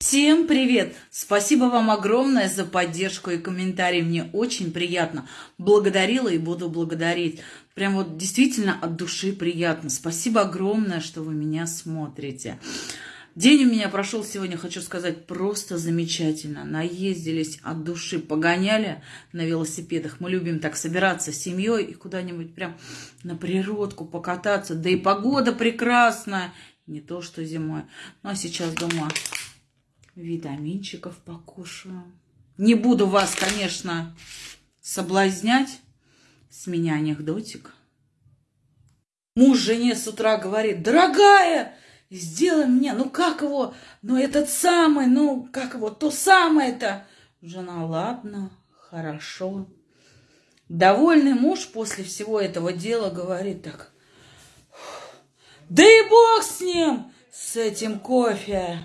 Всем привет! Спасибо вам огромное за поддержку и комментарии. Мне очень приятно. Благодарила и буду благодарить. Прям вот действительно от души приятно. Спасибо огромное, что вы меня смотрите. День у меня прошел сегодня, хочу сказать, просто замечательно. Наездились от души, погоняли на велосипедах. Мы любим так собираться с семьей и куда-нибудь прям на природку покататься. Да и погода прекрасная. Не то, что зимой. Ну, а сейчас дома витаминчиков покушаю. Не буду вас, конечно, соблазнять. С меня анекдотик. Муж жене с утра говорит, дорогая, сделай мне, ну как его, ну этот самый, ну как его, то самое-то. Жена, ладно, хорошо. Довольный муж после всего этого дела говорит так, да и бог с ним, с этим кофе.